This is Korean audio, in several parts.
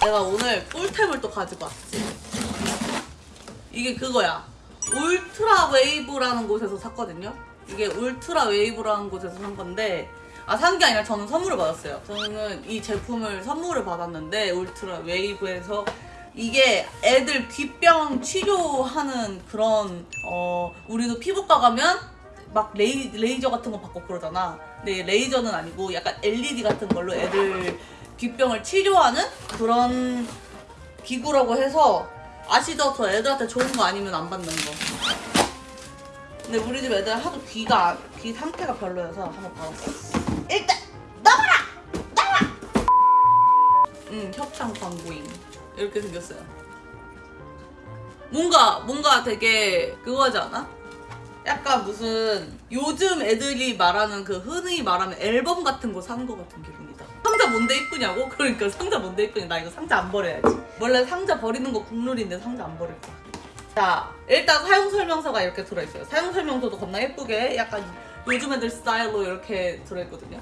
내가 오늘 꿀템을 또 가지고 왔지. 이게 그거야. 울트라 웨이브라는 곳에서 샀거든요. 이게 울트라 웨이브라는 곳에서 산 건데 아 산 게 아니라 저는 선물을 받았어요. 저는 이 제품을 선물을 받았는데 울트라 웨이브에서 이게 애들 귀병 치료하는 그런 어 우리도 피부과 가면 막 레이, 레이저 같은 거 받고 그러잖아. 근데 레이저는 아니고 약간 LED 같은 걸로 애들 귀병을 치료하는 그런 기구라고 해서 아시죠? 저 애들한테 좋은 거 아니면 안 받는 거. 근데 우리 집 애들 하도 귀가 귀 상태가 별로여서 한번 받았어. 일단 나와라! 나와! 응 협찬 광고인 이렇게 생겼어요. 뭔가 뭔가 되게 그거지 않아? 약간 무슨 요즘 애들이 말하는 그 흔히 말하는 앨범 같은 거 산 거 같은 기분이다. 뭔데 이쁘냐고? 그러니까 상자 뭔데 이쁘냐? 나 이거 상자 안 버려야지. 원래 상자 버리는 거 국룰인데 상자 안 버릴 거야. 자, 일단 사용 설명서가 이렇게 들어있어요. 사용 설명서도 겁나 예쁘게 약간 요즘 애들 스타일로 이렇게 들어있거든요.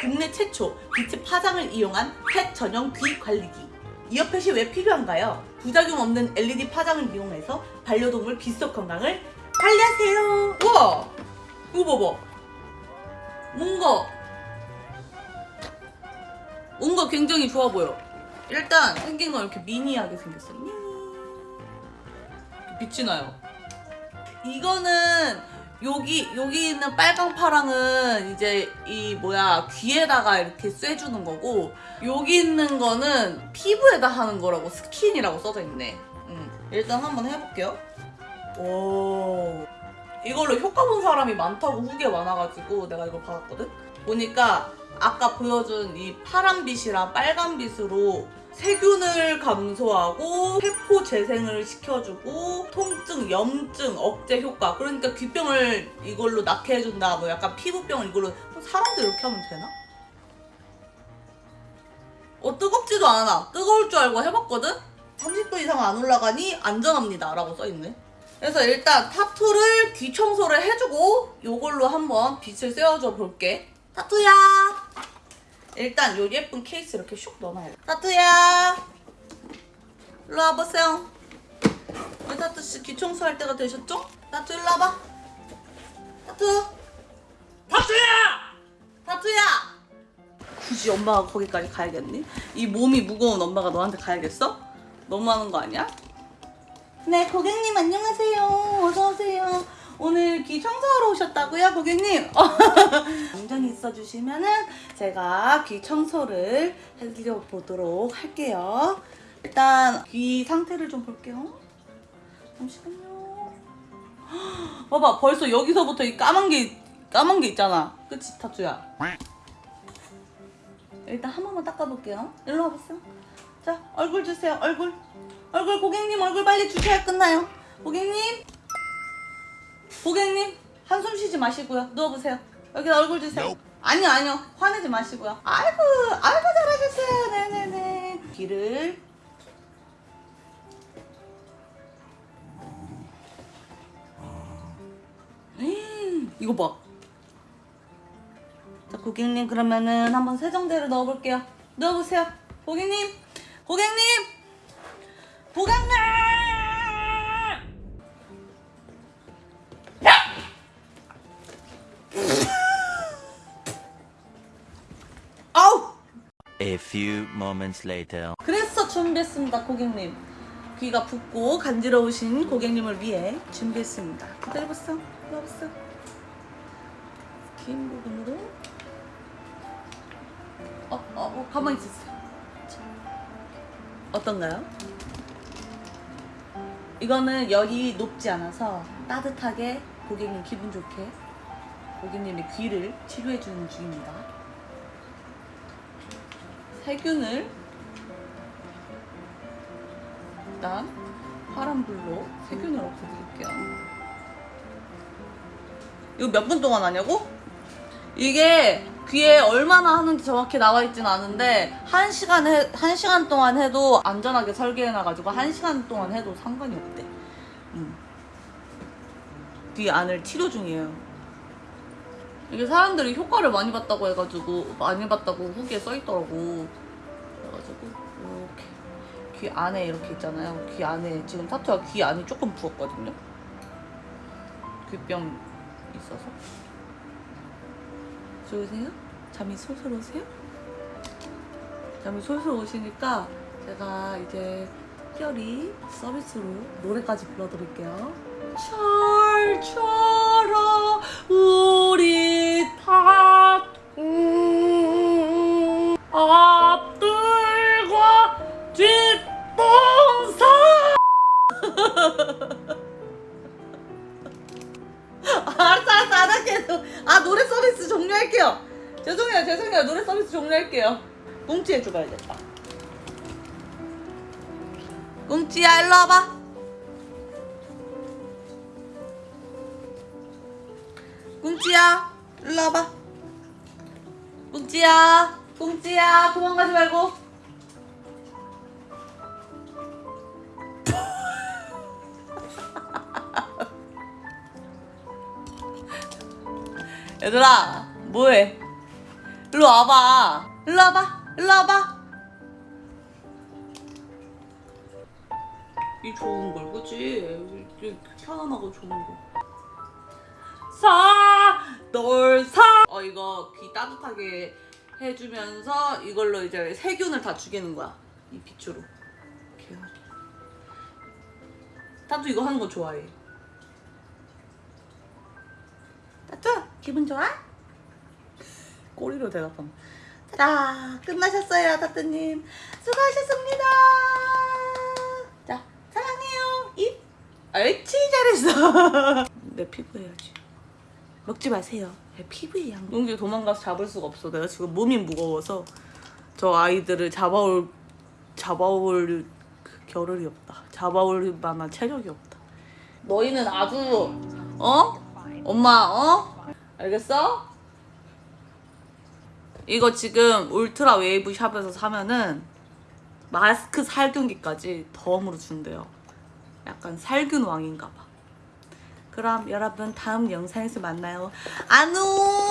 국내 최초 빛의 파장을 이용한 펫 전용 귀 관리기. 이어펫이 왜 필요한가요? 부작용 없는 LED 파장을 이용해서 반려동물 귀속 건강을 관리하세요. 우와! 이거 봐봐. 뭔가 뭔가 굉장히 좋아 보여. 일단 생긴 건 이렇게 미니하게 생겼어. 미니. 빛이 나요. 이거는 여기 여기 있는 빨강 파랑은 이제 이 뭐야 귀에다가 이렇게 쐬주는 거고 여기 있는 거는 피부에다 하는 거라고 스킨이라고 써져 있네. 음, 일단 한번 해볼게요. 오 이걸로 효과 본 사람이 많다고 후기에 많아가지고 내가 이걸 받았거든. 보니까 아까 보여준 이 파란빛이랑 빨간빛으로 세균을 감소하고 세포 재생을 시켜주고 통증, 염증 억제 효과 그러니까 귀병을 이걸로 낫게 해준다 뭐 약간 피부병을 이걸로 사람들 이렇게 하면 되나? 어 뜨겁지도 않아 뜨거울 줄 알고 해봤거든? 30도 이상 안 올라가니 안전합니다 라고 써있네 그래서 일단 타투를 귀 청소를 해주고 이걸로 한번 빛을 쐬어줘 볼게 타투야 일단 요 예쁜 케이스 이렇게 슉 넣어놔야 돼. 타투야! 일로 와보세요. 우리 타투씨 귀 청소할 때가 되셨죠? 타투 일로 와봐. 타투! 박수야! 타투야! 굳이 엄마가 거기까지 가야겠니? 이 몸이 무거운 엄마가 너한테 가야겠어? 너무하는 거 아니야? 네, 고객님 안녕하세요. 어서오세요. 오늘 귀 청소하러 오셨다고요, 고객님? 안전히 있어주시면은 제가 귀 청소를 해드려보도록 할게요. 일단 귀 상태를 좀 볼게요. 잠시만요. 봐봐, 벌써 여기서부터 이 까만 게 까만 게 있잖아. 그치, 타투야? 일단 한 번만 닦아볼게요. 일로 와보세요. 자, 얼굴 주세요. 얼굴. 얼굴 고객님 얼굴 빨리 주셔야 끝나요. 고객님. 고객님 한숨 쉬지 마시고요. 누워보세요. 여기 얼굴 주세요. 아니요 아니요 화내지 마시고요. 아이고 아이고 잘하셨어요. 네네네. 귀를 음, 이거 봐. 자 고객님 그러면은 한번 세정제를 넣어볼게요. 넣어보세요. 고객님 고객님 고객님. A few moments later. 그래서 준비했습니다, 고객님. 귀가 붓고 간지러우신 고객님을 위해 준비했습니다. 기다려보세요. 기다려보세요. 긴 부분으로. 어, 어, 어, 가만히 있으세요. 자, 어떤가요? 이거는 열이 높지 않아서 따뜻하게 고객님 기분 좋게 고객님의 귀를 치료해주는 중입니다. 세균을 일단 파란불로 세균을 없애드릴게요. 이거 몇 분 동안 하냐고? 이게 귀에 얼마나 하는지 정확히 나와 있진 않은데 한 시간 해, 한 시간 동안 해도 안전하게 설계해놔가지고 한 시간 동안 해도 상관이 없대. 음. 귀 안을 치료 중이에요. 이게 사람들이 효과를 많이 봤다고 해가지고 많이 봤다고 후기에 써있더라고. 그래가지고 이렇게 귀 안에 이렇게 있잖아요. 귀 안에 지금 타투가 귀 안에 조금 부었거든요. 귀병 있어서. 좋으세요? 잠이 솔솔 오세요? 잠이 솔솔 오시니까 제가 이제 특별히 서비스로 노래까지 불러드릴게요. 철 아 노래 서비스 종료할게요. 죄송해요 죄송해요. 노래 서비스 종료할게요. 꽁치 해줘봐야겠다. 꽁치야 일로 와봐. 꽁치야 일로 와봐. 꽁치야 꽁치야 도망가지 말고 얘들아 뭐해? 일로 와봐. 일로 와봐 일로 와봐. 이 좋은 걸 그치? 이 편안하고 좋은 거. 사돌사. 어 이거 귀 따뜻하게 해주면서 이걸로 이제 세균을 다 죽이는 거야 이 빛으로. 이렇게. 따뚜 이거 하는 거 좋아해 따뚜 기분 좋아? 꼬리로 대답함 자 끝나셨어요 따뚜님. 수고하셨습니다. 자 사랑해요. 입 옳지 잘했어. 내 피부 해야지. 먹지 마세요. 내 피부에 양. 용기 도망가서 잡을 수가 없어. 내가 지금 몸이 무거워서 저 아이들을 잡아올 잡아올 그 겨를이 없다. 잡아올 만한 체력이 없다. 너희는 아주 어? 엄마 어? 알겠어? 이거 지금 울트라 웨이브 샵에서 사면은 마스크 살균기까지 덤으로 준대요. 약간 살균 왕인가 봐. 그럼 여러분 다음 영상에서 만나요. 안녕!